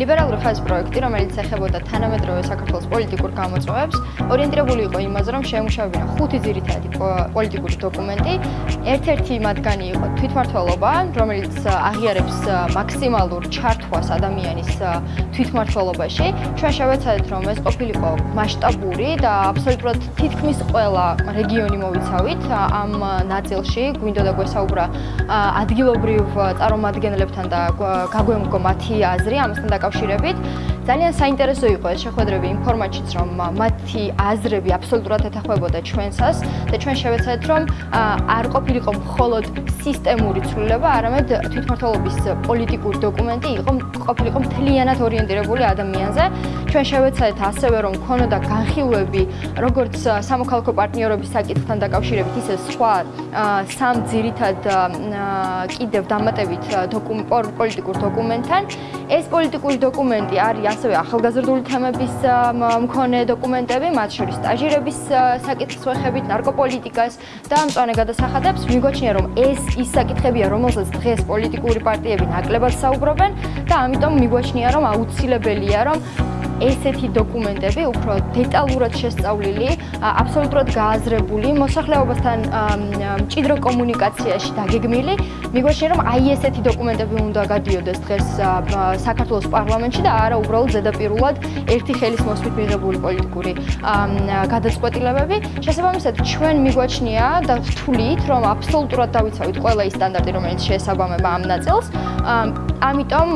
ძვირფას პროექტი, რომელიც ეხებოდა თანამედროვე საქართველოს პოლიტიკურ გამოწვევებს, ორიენტირებული იყო იმაზე, რომ შეემუშავებინა ხუთი ძირითადი პოლიტიკური დოკუმენტი. ერთ-ერთი მათგანი იყო თვითმართველობა, რომელიც აღიარებს მაქსიმალურ ჩართვას ადამიანის თვითმართველობაში. ჩვენ შევეცადეთ, რომ ეს ყოფილიყო მასშტაბური და აბსოლუტურად თითქმის ყველა რეგიონი მოვიცავით ამ ნაწილში. გვინდოდა გვესაუბრა ადგილობრივ წარმომადგენლებთან და გაგვემგო მათი აზრი ამასთან დაკავშირებით. ძალიან საინტერესო იყო ეს შეხვედრები იმ ფორმატშიც, რომ მათი აზრები აბსოლუტურად ეთახვებოდა ჩვენსას და ჩვენ შევეცადეთ, რომ არ ყოფილიყო მხოლოდ სისტემური ცვლილება, არამედ თვითმართველობის პოლიტიკური დოკუმენტი იყო ყოფილიყო მთლიანად ორიენტირებული ადამიანზე. ჩვენ შევეცადეთ ასევე, რომ ქონოდა განხილვები როგორც სამოქალაქო პარტნიორობის საკითხთან დაკავშირებით, ისე სხვა სამ ძირითად კიდევ დამატებით პოლიტიკურ დოკუმენტთან. ეს პოლიტიკური დოკუმენტი არის ასევე ახალგაზრდული თემების მქონე დოკუმენტები, მათ შორის სტაჟირების საკითხს ვეხებით, ნარკოპოლიტიკას და მწვანე გადასახადებს. მიგვაჩნია, რომ ეს ის საკითხებია, რომელზეც დღეს პოლიტიკური პარტიები ნაკლებად საუბრობენ და ამიტომ მიგვაჩნია, რომ აუცილებელია, რომ ესეთი დოკუმენტები უფრო დეტალურად შესწავლილი, აბსოლუტურად გააზრებული, მოსახლეობასთან მჭიდრო კომუნიკაციაში დაგეგმილი. მიგვაჩნია, რომ აი ესეთი დოკუმენტები უნდა გადიოდეს დღეს საქართველოს პარლამენტში და არა უბრალოდ ზედაპირულად ერთი ხელის მოსვლით მიღებული პოლიტიკური გადაწყვეტილებები. შესაბამისად, ჩვენ მიგვაჩნია და ვთვლით, რომ აბსოლუტურად დავიცავით ყველა ის სტანდარტი, რომელიც შეესაბამება ამ ნაწილს. ამიტომ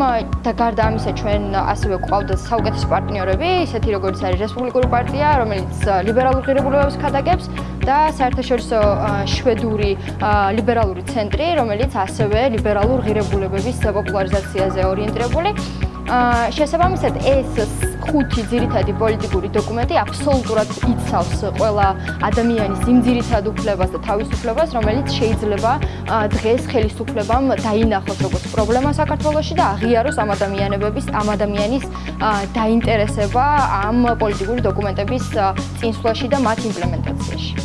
და გარდა ამისა, ჩვენ ასევე ყავდა საუკეთესო პარტნიორი პარტნიორები, ისეთი როგორც არის რესპუბლიკური პარტია, რომელიც ლიბერალურ ღირებულებებს ქადაგებს და საერთაშორისო შვედური ლიბერალური ცენტრი, რომელიც ასევე ლიბერალურ ღირებულებების პოპულარიზაციაზე ორიენტირებული. შესაბამისად ეს ხუთი ძირითადი პოლიტიკური დოკუმენტი აბსოლუტურად იცავს ყველა ადამიანის იმ ძირითად უფლებას და თავისუფლებას, რომელიც შეიძლება დღეს ხელისუფლებამ დაინახოს როგორც პრობლემა საქართველოში და აღიაროს ამ ადამიანებების, ამ ადამიანის დაინტერესება ამ პოლიტიკური დოკუმენტების წინსვლაში და მათ იმპლემენტაციაში.